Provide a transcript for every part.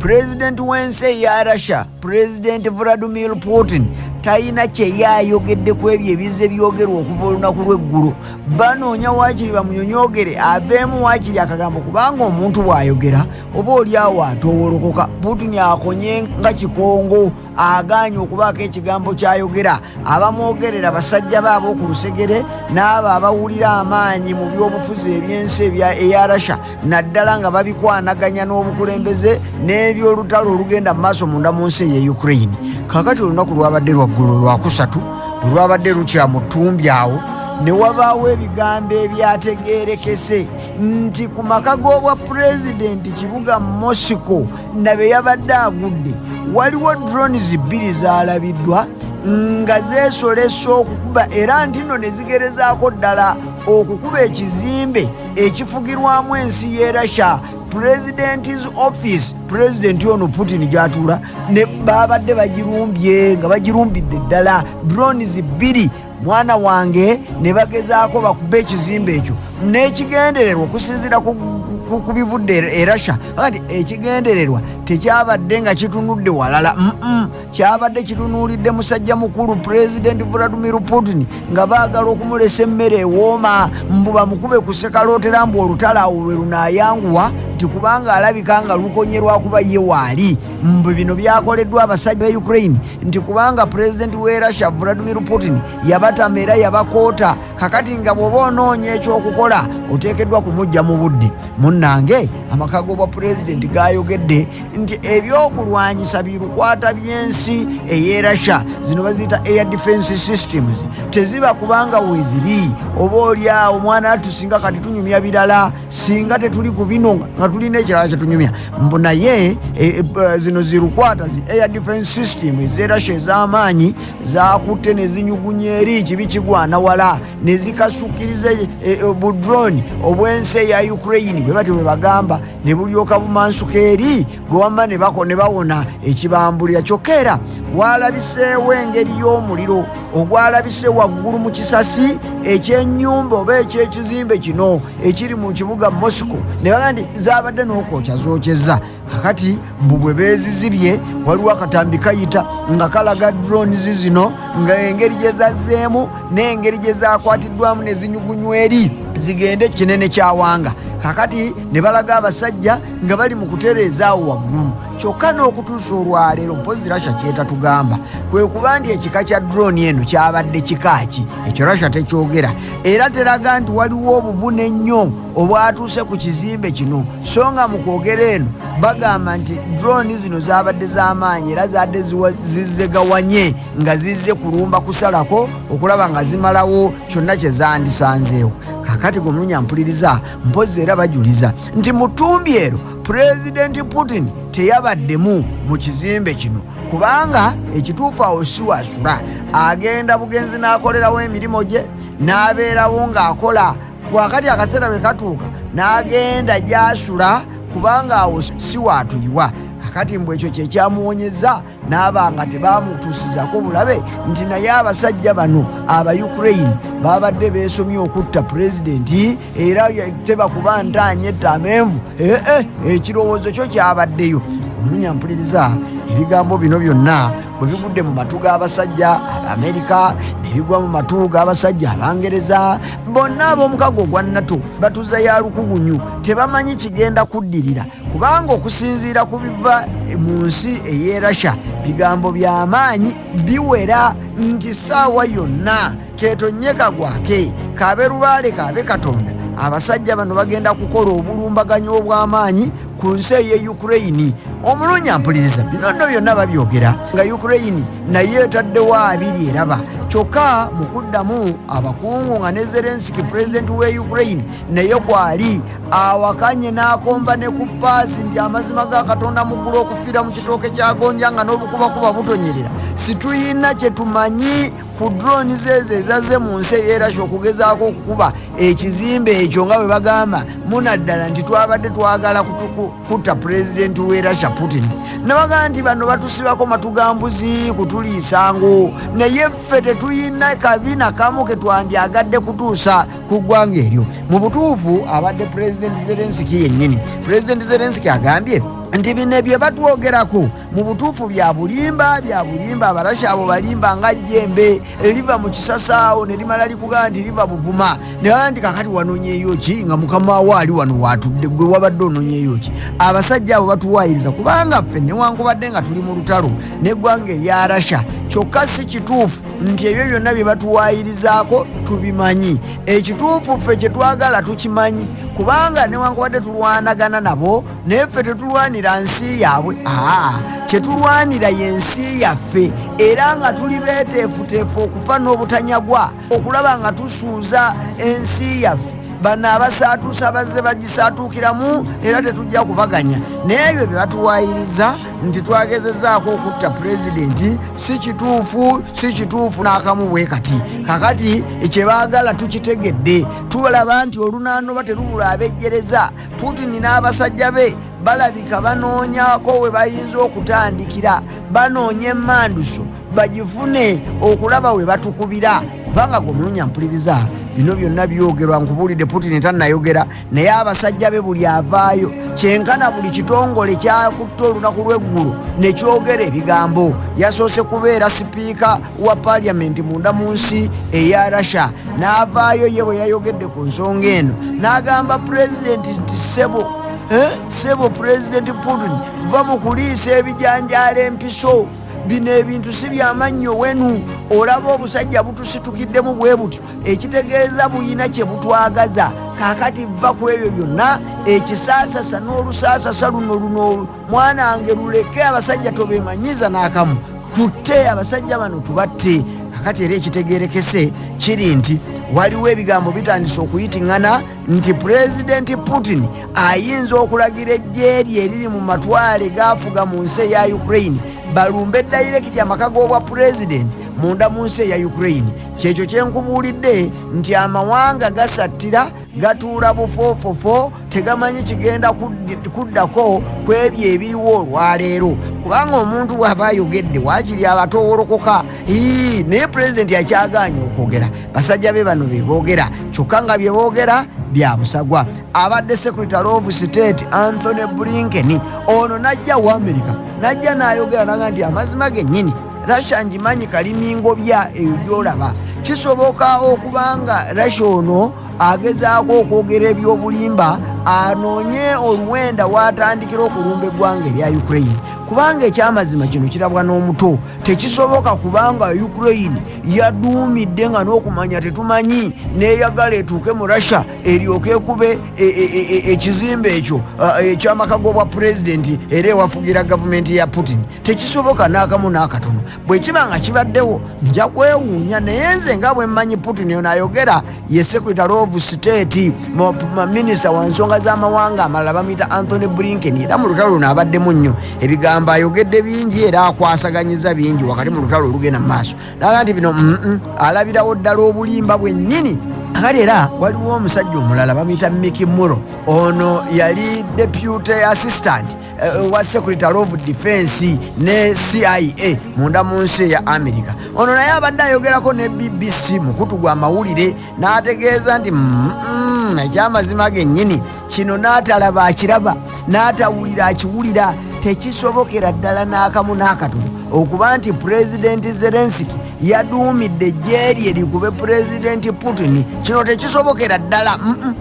pulezidenti w'ensi eya russia pulezidenti vladimir putin. Talina kyeyayogedde ku ebyo ebize byogerwa okuva olunaku lw'eggulu. Banoonya waakiri bamunyonyogere aveemu waakiri akagambo kubanga omuntu bw'ayogera oba oliawo atowolokoka. Putin akonye nga kikongo aganye okubaako ekigambo kyayogera. Abamwogerera basajja baabo ku lusegere n'abo abawulira amaanyi mu byobufuzi ebyensi eya rasha naddala nga babikwanaganya n'obukulembeze n'ebyolutalo olugenda mu maaso munda mu nsi eye ukraine. Kakati olunaku lwabadde lwaggulu lwakusatu olwabadde lukya mu ttumbi awo ne wabaawo ebigambo ebyategeerekese nti ku maka g'obwa pulezidenti kibuga mosiko nabe yabadde agudde waliwo drones bbiri zalabiddwa nga zeesolesa okukuba era nti nno ne zigerezaako ddala okukuba ekizimbe ekifugirwamu ensi ye russia. President's office pulezidenti ono putin gyatuula ne babadde bagirumbye nga bagirumbidde ddala drones bbiri. Mwana wange ne bagezaako bakuba ekizimbe ekyo. N'ekigendererwa okusinziira ku bivudde e russia. Kati ekigendererwa tekyabadde nga kitunudde walala kyabadde kitunuulidde musajja mukulu pulezidenti vladimir putin nga baagala okumulesa emmere ewooma mbu bamukube ku sekalootera mbu olutalo awo lwe lunaayanguwa nti kubanga alabika nga lukonye lwakuba ye waali mbu bino byakoleddwa abasajja ba ukraine. Nti kubanga pulezidenti w'e russia vladimir putin yabatama era yabakoota kakati nga bw'oba onoonya ekyokukola oteekeddwa kumujja mu budde. Munnange amaka g'obwa pulezidenti gayogedde nti ebyokulwanyisa birukwata by'ensi ey'e russia zino baziyita air defense systems teziba kubanga weeziri oba oli awo omwana atu singa kati tunyumya birala singa tetuli ku bino nga tulina ekirala kyetunyumya mbu naye e, e, zino zirukwata zi air defense system ez'e russia ez'amaanyi zakutte ne zinyugunya eri kibi kigwana wala ne zikasukiriza e, e, budroni obw'ensi eya ukraine. Bwe batyo bwe bagamba ne bulyoka bumansuka eri gwewamma ne bawona ekibambulira kyokka era walabiseewo engeri y'omuliro ogwalabise waggulu mu kisasi ekyenyumba oba ekyekizimbe kino ekiri mu kibuga mosco ne baga nti zabadde n'okwokya zokyeza kakati mbu bwe beezizibye waliwo akatambi kayita nga kalaga drones zino nga engeri gye zazzeemu n'engeri gye zakwatiddwamu ne zinyugunywa eri zigende kinene kyawanga kakati ne balaga abasajja nga bali mu kutereeza awo waggulu. Kyokka n'okutuusa olwaleero mpozi rasha kyetatugamba kwe kuba nti ekika kya droni eno kyabadde kikaaki ekyo rasha tekyogera. Era teraga nti waliwo obuvune ennyo obwatuuse ku kizimbe kino. So nga mu kwogera eno bagamba nti droni zino zabadde z'amaanyi era zadde zizzegawanye nga zizze kulumba kusalako okulaba nga zimalawo kyonna kye zandisanzeewo kakati gwe mulunya mpuliriza mpozi era bajuliza nti mu ttumbi ero pulezidenti putin teyabaddemu mu kizimbe kino. Kubanga ekituufu awo si wasula agenda bugenzi n'akolerawo emirimu gye n'abeerawo ng'akola. Wakati akaseera bwe katuuka n'agenda gy'asula kubanga awo si waatuyiwa kakati mbw ekyo kyekyamuwonyeza n'aba nga tebamutuusizako bulabe nti naye abasajja bano aba ukraine babadde beesomye okutta pulezidenti era tebakuba ntaanya ettamenvu ee ekirowoozo kyo kyabaddeyo. Omulunya mpuliriza ebigambo bino byonna bwe bigudde mu matu g'abasajja abamerika ne bigwa mu matu g'abasajja abangereza bonna ab'omukago ogwa nato batuza ya lukugunyu tebamanyi kigenda kuddirira. Kubanga okusinziira ku biva mu nsi ey'e rasha bigambo by'amaanyi biwera nti saawa yonna ketonyeka gwake kabe lubaale kabe katonda. Abasajja bano bagenda kukola obulumbaganyi obw'amaanyi ku nsi ey'e ukraine omulunya mpuliriza bino nno byonna babyogera. Nga ukraine naye etaddewo abiri eraba kyokka mu kuddamu abakungu nga ne zelensiki pulezidenti w'e ukraine naye kwali awakanye n'akomba ne ku paasi nti amazima ga katonda muggulu okufiira mu kitooke kyagonja nga n'obukubakuba butonyerera. Situyina kye tumanyi ku droni zeezo ezazze mu nsi eyerasha okugezaako okukuba ekizimbe ekyo nga bwe bagamba munaddala nti twabadde twagala kutta pulezidenti w'e rasha putin. Nabagaa nti bano batusibako matugambuzi kutuliisango naye ffe tetuyina kabina kamu ke twandyagadde kutuusa ku ggwanga eryo. Mu butuufu abadde pulezidenti zelensiki yennyini. Pulezidenti zelensiki agambye nti bino bye batwogerako mu butuufu bya bulimba bya bulimba abarasha abo balimba nga jjembe eriva mu kisasaawo ne limala likugaa nti liva buvuma. Nebaa nti kakati wanonyeeyo ki nga mukama wo ali wano watudde gwe wabadde ononyeeyo ki abasajja abo batuwayiriza kubanga ffe newankubadde nga tuli mu lutalo neggwanga erya rasha kyokka si kituufu nti ebyo byonna bye batuwayirizaako tubimanyi. Ekituufu ffe kyetwagala tukimanyi kubanga newankubadde tulwanagana nabo naye ffe tetulwanira nsi yaabwe. Aa kyetulwanira yensi yaffe era nga tuli beteefuteefu okufa n'obutanyagwa okulaba nga tusuuza ensi yaffe. Bano abasaatuusa bazze bagisaatuukiramu era tetujja kubaganya. Naye ebyo bye batuwayiriza nti twagezezaako okutta pulezidenti si kituufu si kituufu n'akamu bwe kati. Kakati kyebaagala tukitegedde tulaba nti olunaano ba terubula abejjereza. Putini n'abasajja be balabika banoonyako we bayinza okutandikira banoonya emanduso bagifune okulaba we batukubira kubanga gwe omulunya mpuliriza bino byonna byogerwa nkubuulidde putini tannayogera naye abasajja be buli avaayo kyenkana buli kitongole kyakutta olunaku lw'eggulu nekyogera ebigambo yasoose kubeera sipiika wa paliamenti munda mu nsi eya rasha n'avaayo ye bwe yayogedde ku nsonga eno n'agamba pulezidenti nti sebo eh? Sebo pulezidenti putin va mu kuliisa ebijanjaala empiso. Bino ebintu si byamannyo wenu. Olaba obusajja butusitukiddemu bwe butyo. Ekitegeeza buyina kye butwagaza. Kakati va ku ebyo byonna ekisaasasa n'olusaasasa luno luno mwanange luleke abasajja tobemanyiza n'akamu. Tutte abasajja bano tubatte. Kakati era ekitegerekese kiri nti waliwo ebigambo bitandise okuyitiŋŋana nti pulezidenti putin ayinza okulagira ejje rye eriri mu matwale gafuga mu nsi eya ukraine. Balumbe dayirekiti amaka g'obwa pulezidenti munda mu nsi eya ukraine. Kyekyo kyenkubuulidde nti amawanga gasattira gatuula bufoofofo tegamanyi kigenda kuddako ku ebyo ebiriwo olwaleero kubanga omuntu bw'aba ayogedde waakiri abatowolokoka. Naye pulezidenti akyagaanye okwogera. Basajja be bano beboogera kyokka nga bye boogera bya busagwa. Abadde secretary of state anthony blinken ono najja wa america. Najja n'ayogera naga nti amazima gennyini rasha ngimanyi kalimingobya eyo gyolaba kisoboka okubanga rasha ono agezaako okwogera ebyobulimba anoonye oluwenda watandikira okulumba eggwanga erya ukraine. Kubanga ekyamazima kino kirabwa n'omuto. Tekisoboka kubanga ukraine yaduumidde nga n'okumanya tetumanyi neyagala etuuke mu rasha eryoke ekube ekizimbe ekyo ekyamaka g'obwa pulezidenti era ewafugira gavumenti ya putin. Tekisoboka n'akamu n'akatono. Bwe kiba nga kibaddewo nja kwewuunya naye nze nga bwe mmanyi putin ono ayogera ye secretary of state minisita wa nsonga z'amawanga amalala bamuyita anthony blinken era mu lutalo luno abaddemu nnyo. Ebigambo ayogedde bingi era akwasaganyiza bingi wakati mu lutalo olugenda mu maaso. Naga nti bino alabirawo ddala obulimba bwennyini. Akati era waliwo omusajja omulala bamuyita miki muro ono yali deputy assistant wa secretary of defense ne cia munda mu nsi eya america? Ono naye abadde ayogerako ne bbc mukutu gwa mawulire n'ategeeza nti ekyamazima gennyini. Kino n'atalaba akiraba n'atawulira akiwulira tekisobokera ddala n'akamu n'akatono. Okuba nti pulezidenti zelensiki yaduumidde ejjeeri erikube pulezidenti putin. Kino tekisobokera ddala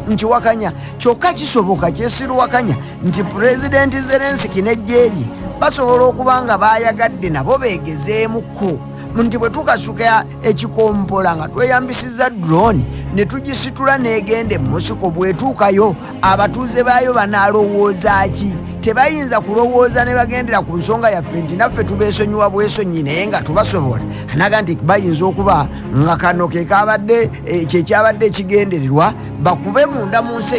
nkiwakanya kyokka kisoboka kyesiruwakanya nti pulezidenti zelensiki n'ejjeeri basobola okuba nga bayagadde nabo beegezeemukko nti bwe tukasuka ekikompola nga tweyambisiza drone ne tugisitula n'egenda emusiko bwetuukayo abatuuze baayo banaalowooza ki tebayinza kulowooza ne bagendera ku nsonga yaffe nti naffe tubeesonyiwa bwesonyi naye nga tubasobola. Anaga nti bayinza okuba nga kano kekabadde kyekyabadde ekigendererwa bakube munda mu nsi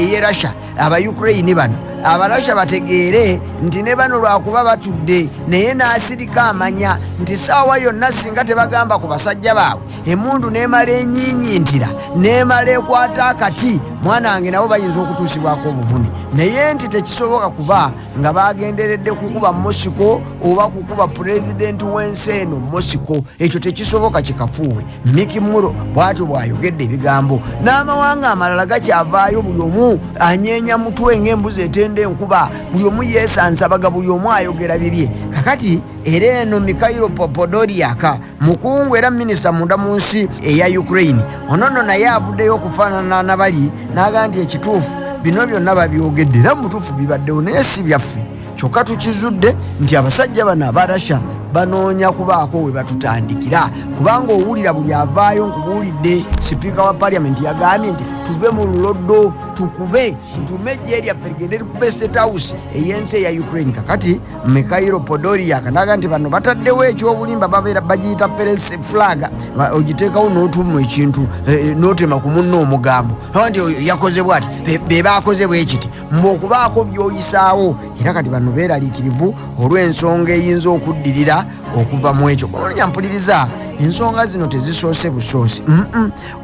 eyerussia abaukuraini bano abarasha bategeere nti ne bano lwakuba batudde naye n'asirika amanya nti saawa yonna singa tebagamba ku basajja baabwe emundu n'emala enyiinyintira n'emala ekwata akati mwana wange nabo bayinza okutuusibwako obuvumi naye nti tekisoboka kuba nga bagenderedde kukuba mosiko oba kukuba pulezidenti w'ensi eno mosiko ekyo tekisoboka kikafuuwe. Miki muro bwatyo bwayogedde ebigambo n'amawanga amalala gakyavaayo buli omu anyeenya mutwe ng'embuzi ete kugenda enkuba buli omu yesansabaga buli omu ayogera bibye. Kakati era eno mikairo popodoriaka mukungu era minisita munda mu nsi eya ukraine. Onono naye avuddeyo okufaanana nabali naga nti ekituufu bino byonna babyogedde era mutuufu bibaddewo naye si byaffe. Kyokka tukizudde nti abasajja bano abarasha banoonya kubaako we batutandikira. Kubanga owulira buli avaayo nkubuulidde sipiika wa paliamenti yagambye nti tuve mu luloddo tukube tutume ejje lyaffe ligende likube state house ey'ensi eya ukraine. Kakati mikairo podoria kanaga nti bano bataddewo ekyobulimba babeera bagiyita ference flag. Ogiteekawo n'otumu ekintu n'otema ku munno omugambo. Nti oyo yakoze bwati be bakoze bwekiti mbe okubaako byoyisaawo. Era kati bano beeraliikirivu olw'ensonga eyinza okuddirira okuva mu ekyo. Bolonya mpuliriza ensonga zino tezisoose busoose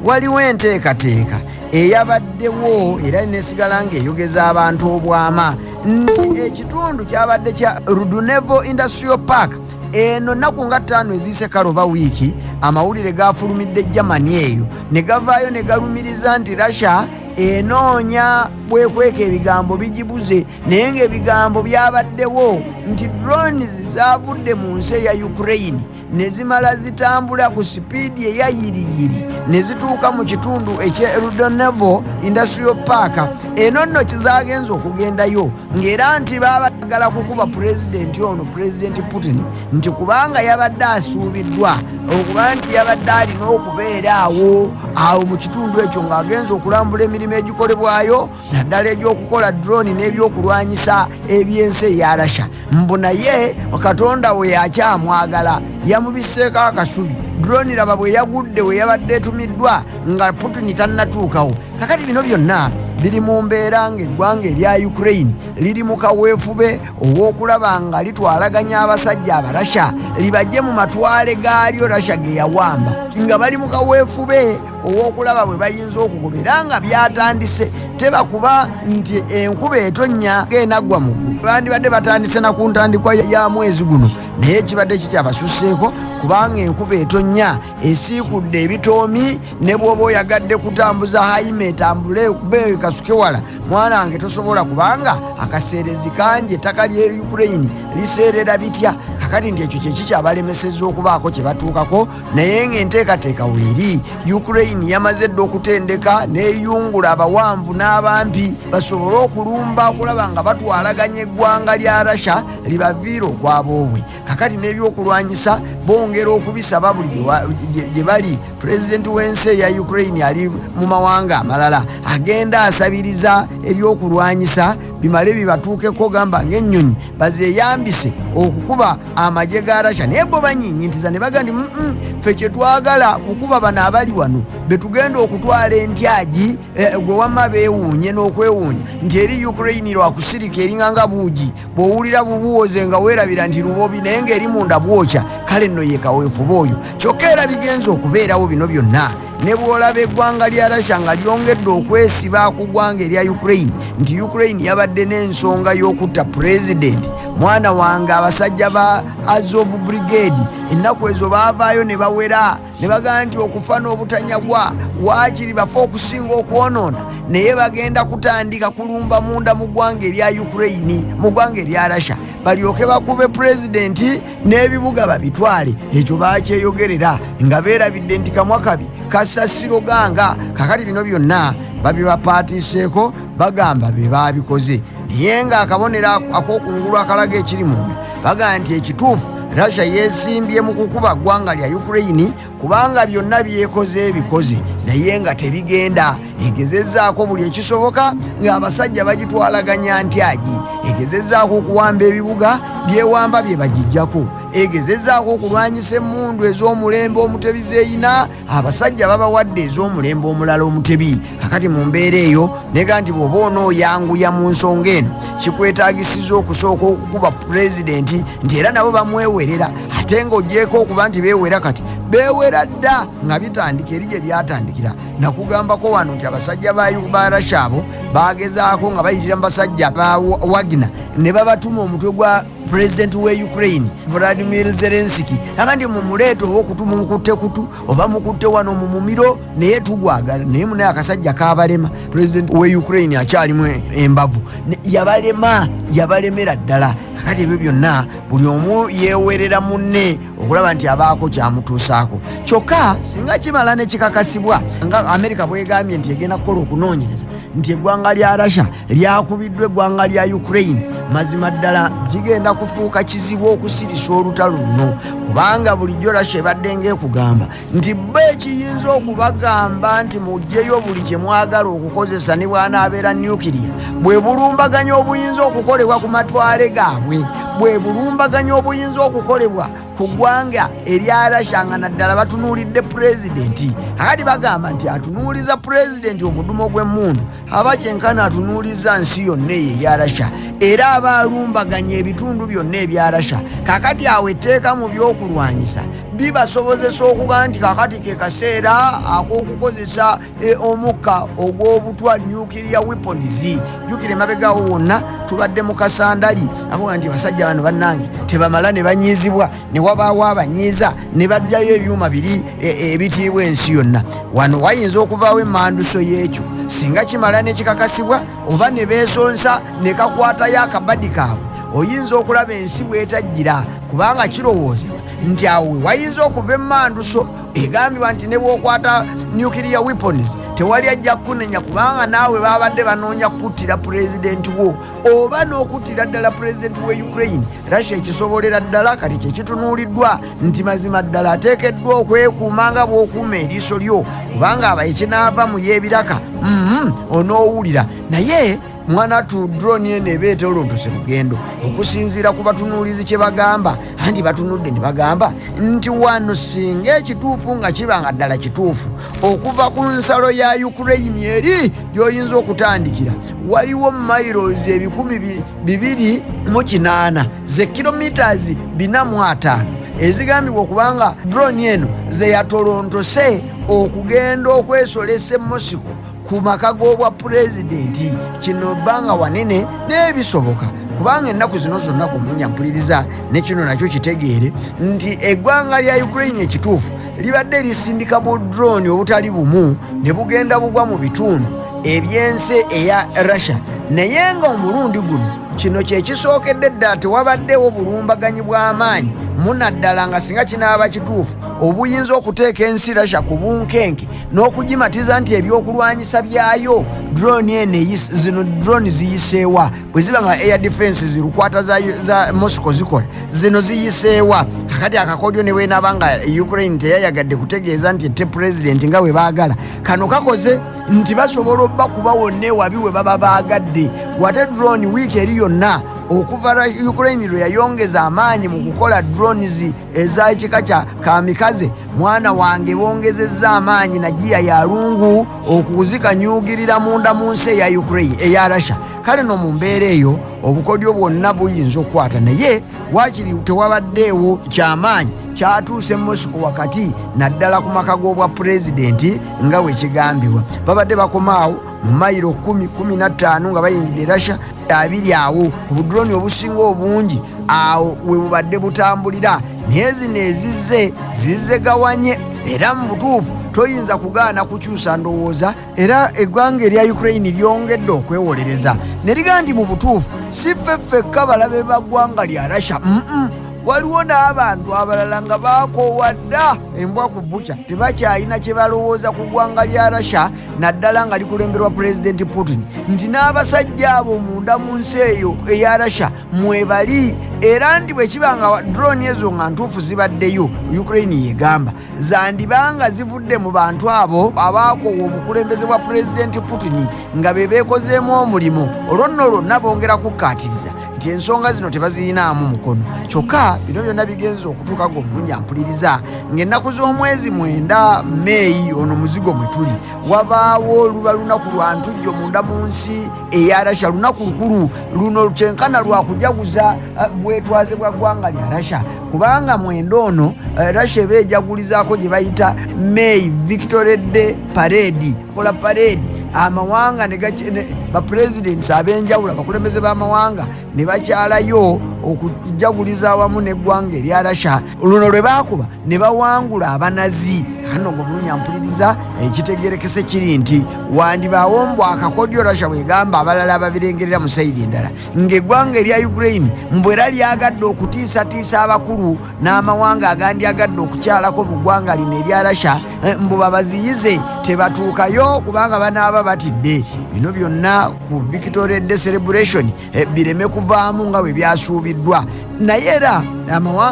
waliwo enteekateeka eyabaddewo era nesigala ngaeyogeza abantu obwama. Nti ekitundu kyabadde kya rudunevo industrial park eno naku nga ttaano eziise kaloba wiiki amawulire gafulumidde germany eyo. Ne gavaayo ne galumiriza nti russia enoonya bwekweka ebigambo bigibuze naye ngaebigambo byabaddewo. Nti drones zavudde mu nsi eya ukraine ne zimala zitambula ku sipiidi eyayiriyiri ne zituuka mu kitundu ekyerudonevo industrial park. Eno nno kizagenza okugendayo ng'era nti babagala kukuba pulezidenti ono pulezidenti putin nti kubanga yabadde asuubiddwa okuba nti yabadde alina okubeera awo awo mu kitundu ekyo ng'agenza okulambula emirimu egikolebwayo naddala egyokukola droni n'ebyokulwanyisa ebyensi eya rasha mbu naye katonda we yakyamwagala yamubiseeko akasubi. Droni raba bwe yagudde we yabadde etumiddwa nga putini tannatuukawo. Kakati bino byonna biri mu mbeera ng'eggwanga erya ukraine. Liri mu kaweefube ow'okulaba nga litwalaganya abasajja abarasha libajje mu matwale gaalyo rasha ge yawamba. Nga bali mu kaweefube ow'okulaba bwe bayinza okugobera nga byatandise. Tebakuba nti enkuba etonnya ng'enaggwa mu ggulu. Bandibadde batandise na ku ntandikwa ya mwezi guno. Naye kibadde kikyabasuseeko kubanga enkuba etonnya esiikudde ebitoomi ne bw'oba oyagadde kutambuza hayima etambule kubeeyo kasuke wala. Mwana wange tosobola kubanga akaseerezi kangi ettaka lye ukraine liseerera bitya kakati nti ekyo kyekikyabalemeseza okubaako kye batuukako? Naye ng'enteekateeka weeri ukraine yamaze dde okutendeka n'eyungula abawanvu n'abampi. Basobole okulumba okulaba nga batwalaganya eggwanga lya rasha libaviira okwaboobwe kakati n'ebyokulwanyisa bongera okubisaba buli gye bali. Pulezidenti w'ensi eya ukraine ali mu mawanga amalala agenda asabiriza ebyokulwanyisa bimale bibatuukeko gamba ng'ennyonyi bazeeyambise okukuba amagye ga rasha naye bo banyinyintiza ne baga nti ffe kyetwagala kukuba bano abali wano betugenda okutwala entyagi gwe wamma beewuunye n'okwewuunya. Nti eri ukraine lwakusirika eringanga buugi bw'owulira bubuwoze nga weerabira nti lubobi naye ng'eri munda bwokya kale nno ye kaweefuba oyo kyokka era bigenza okubeerawo bino byonna. Ne bw'olaba eggwanga lya rasha nga lyongedde okwesiba ku ggwanga erya ukraine nti ukraine yabadde n'ensonga y'okutta pulezidenti mwana wange abasajja ba azov brigade ennaku ezo baavaayo ne bawera ne bagamba nti okufa n'obutanyagwa waakiri bafe okusinga okwonoona? Naye bagenda kutandika kulumba munda mu ggwanga erya ukraine mu ggwanga erya rasha balyoke bakube pulezidenti n'ebibuga babitwale. Ekyo bakyeyogerera nga beerabidde nti kamwa kabi kasasiro ganga kakati bino byonna babibapatiiseeko bagamba be babikoze naye ng'akabonero ak'okungulu akalaga ekiri munda bagamba nti ekituufu russia yesimbye mu kukuba ggwanga lya ukraine kubanga byonna byekoze ebikoze. Naye nga tebigenda. Egezezaako buli ekisoboka ng'abasajja bagitwalaganya ntyagi egezezaako okuwamba ebibuga byewamba bye bagijjako egezezaako okulwanyisa emmundu ez'omulembe omutebi zeeyina abasajja babawadde ez'omulembe omulala omutebi. Kakati mu mbeera eyo nega nti bw'oba onooyanguya mu nsonga eno kikwetagisiza okusooka okukuba pulezidenti nti era nabo bamwewerera. Ate ng'ogyeko okuba nti beewera kati beewera dda nga bitandika eri gye byatandikira. Nakugambako wano nti abasajja ba rasha abo bagezaako nga bayitira mu basajja ba wagina ne babatuma omutwe gwa pulezidenti we ukraine vladimir zelenski aga nti mumuleeta oba okutuma mukutte kutu oba mukutte wano mu mumiro naye tugwagala naye munaye akasajja kabalema. Pulezidenti we ukraine akyalimu embavu. Yabalema yabalemera ddala. Kakati ebyo byonna buli omu yewerera munne okulaba nti abaako kyamutuusaako. Kyokka singa kimala nekikakasibwa nga amerika bwegambye nti egenda kukola okunoonyereza nti eggwanga lya russia lyakubiddwa eggwanga lya ukraine. Mazima ddala gigenda kufuuka kizibu okusirisa olutalo luno kubanga bulijjo russia ebadde ngaekugamba nti bo ekiyinza okubagamba nti mugjeyo buli kyemwagala okukozesa ne bwanaabeera nukiriya bwe bulumbaganya obuyinza okukolebwa ku matwale gaabwe bwe bulumbaganya obuyinza okukolebwa ku ggwanga erya rasha nga naddala batunuulidde pulezidenti akati bagamba nti atunuuliza pulezidenti omudumo gw'emmundu aba kyenkana atunuuliza nsi yonna eyo eya rasha era aba alumbaganya ebitundu byonna ebya rasha kakati awo etteeka mu byokulwanyisa bibasobozesa okuga nti kakati ke kaseera ak'okukozesa e, omukka ogw'obutwa nukiria weapons. Jukira emabegawo wonna tubadde mu kasandali. Akuga nti basajja bano bannange tebamala ne banyiizibwa ne wabaawo abanyiiza ne bajjayo ebyuma biri ebitiibwa ensi yonna. Wano wayinza okuvaawo emanduso y'ekyo. Singa kimala nekikakasibwa oba ne beesonsa ne kakwatayo akabadi kaabwe oyinza okulaba ensi bwetajjira kubanga kirowoozebwa nti awe wayinza okuva emanduso egambibwa nti ne bwokwata nukiria weapons tewali ajja kunenya kubanga naawe babadde banoonya kuttira pulezidenti wo oba n'okuttira ddala pulezidenti we ukraine. Russia ekisobolera ddala kati kyekitunuuliddwa nti mazima ddala ateekeddwa okwekuuma nga bw'okuuma eriiso lyo kubanga aba ekinaava mu y'ebiraka mm-hmm, onoowulira naye mwana tu droni eno ebeeta olontose lugendo. Okusinziira ku batunuulizi kye bagamba. Anti batunudde ne bagamba nti wano singa ekituufu nga kiba nga ddala kituufu okuva ku nsalo ya ukraine eri gyoyinza okutandikira waliwo mairos ebikumi bibiri mu kinaana ze kilomitas bina mu ataano. Ezigambibwa okubanga droni eno zeyatolontose okugenda okwesolesa emosiko ku maka g'obwa pulezidenti. Kino bbanga wanene n'ebisoboka. Kubanga ennaku zino zonna kumunyampuliriza nekino nakyo kitegeere nti eggwanga lya ukraine ekituufu libadde lisindika bu droni obutali bumu ne bugenda bugwa mu bitundu ebyensi eya russia. Naye nga omulundi guno kino kyekisookedde ddala tewabaddewo bulumbaganyi bw'amaanyi munaddala nga singa kinaaba kituufu. Obuyinza okuteeka ensi rasha ku bunkenke n'okugimatiza nti ebyokulwanyisa byayo droni eno zino droni ziyiseewa bwe ziba nga air defense zirukwata za, za mosco zikola zino ziyiseewa kakati akakodyo ne bwenaaba nga ukraine teyayagadde kutegeeza nti ette pulezidenti nga bwe baagala. Kano kakoze nti basobola obba kuba wonna ewabi we baba baagadde. Wate droni wiiki eri yonna okuva ukraine lwe yayongeza amaanyi mu kukola drones ezakika kya kamikaze mwana wange bongezezza amaanyi nagiya yalungu okuzikanyugirira munda mu nsi eya ukraine eya russia. Kale no mu mbeera eyo obukodyo bwonna buyinza okukwata naye wakiri tewabaddeewo kyamaanyi kyatuuse mosiko wakati naddala ku maka g'obwa pulezidenti nga bwe kigambibwa. Babadde bakomaawo mu mayiro 115 nga bayingidde rasha abiri awo. Obudroni obusinga obungi awo we bubadde butambulira. Naye zino ezizze zizzegawanye era mu butuufu toyinza kugaana kukyusa ndowooza. Era eggwanga erya ukraine lyongedde okwewolereza. Ne ligaa nti mu butuufu si ffeffekka balabe ba ggwanga lya mm -mm. Waliwo n'abantu abalala nga baakoowa dda embwa ku buca tebakyalina kye balowooza ku ggwanga lya rasha naddala nga likulemberwa pulezidenti putin. Nti n'abasajja abo munda mu nsi eyo eya rasha mwebali era nti bwe kiba nga droni ezo nga ntuufu zibaddeyo ukraine yegamba zandibanga zivudde mu bantu abo abaakoowa obukulembeze bwa pulezidenti putin nga be beekozeemu omulimu. Olwo nno lwonna bongera kukkaatiriza nti ensonga zino tebazirinaamu mukono. Kyokka bino byonna bigenza okutuuka gomulungi ampuliriza ng'ennaku z'omwezi mwenda meeyi ono muzigo mwe tuli wabaawo luba lunaku lwa ntujjo munda mu nsi eya rasha lunaku lukulu luno kyenkana lwakujaguza bwetwaze bwa ggwanga lya rasha kubanga mwenda ono rasha eba ejagulizaako gye bayita may victory day parade kola parade. Amawanga bapurezidents ab'enjawulo abakulembeze b'amawanga ne bakyalayo okujaguliza awamu n'eggwanga erya rasha luno lwe baakuba ne bawangula abanazi ano gwemunyampuliriza ekitegerekese kiri nti wandibaawo mbw akakodyo rasha bwegamba abalala ababirengerera mu saidi endala. Ng'eggwanga erya ukraine mbwera lyagadde okutiisatiisa abakulu n'amawanga agandyagadde okukyalako mu ggwanga lino erya rasha mbu babaziyize tebatuukayo kubanga banaaba batidde. Bino byonna ku victoria day celebration bireme kuvaamu nga bwe byasuubiddwa. Naye era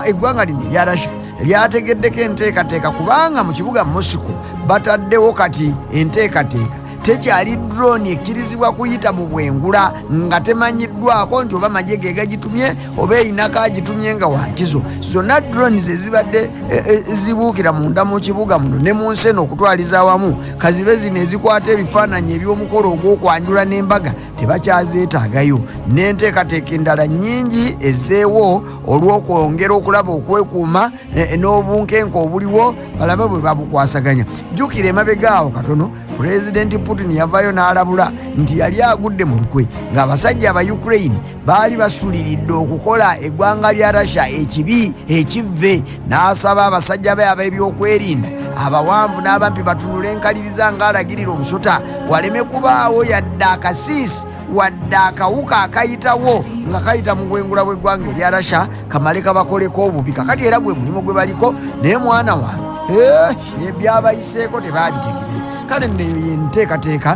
eggwanga lino erya rasha lyategeddeko enteekateeka kubanga mu kibuga mosiko bataddewo kati enteekateeka tekyali drone ekkirizibwa kuyita mu bwengula nga temanyiddwako nti oba magye ge gagitumye oba eyinako agitumye nga wankizo zonna drones ezibadde zibuukira munda mu kibuga muno ne mu nsi eno okutwaliza awamu kazibe zino ezikwata ebifaananyi eby'omukolo ogw'okwanjula n'embaga tebakyazeetaagayo n'enteekateeka endala nnyingi ezeewo olw'okwongera okulaba okwekuuma n'obunkenke obuliwo balabe bwe babukwasaganya. Jjukira emabegaawo katono pulezidenti putin yavayo n'alabula nti yali agudde mu lukwe ng'abasajja aba ukraine baali basuliridde okukola eggwanga lya russia ekibi ekivve n'asaba abasajja be ab'ebyokwerinda abawanvu n'abampi batunule enkaliriza ng'alagirira omusota waleme kubaawo yadde akasiisi wadde akawuka akayitawo nga kayita mu bwengula bw'eggwanga erya rasha kamale kabakoleko obubi. Kakati era gwe mulimu gwe baliko naye mwana wange. Ebyabayiseeko tebabitegerere kale nneyo yenteekateeka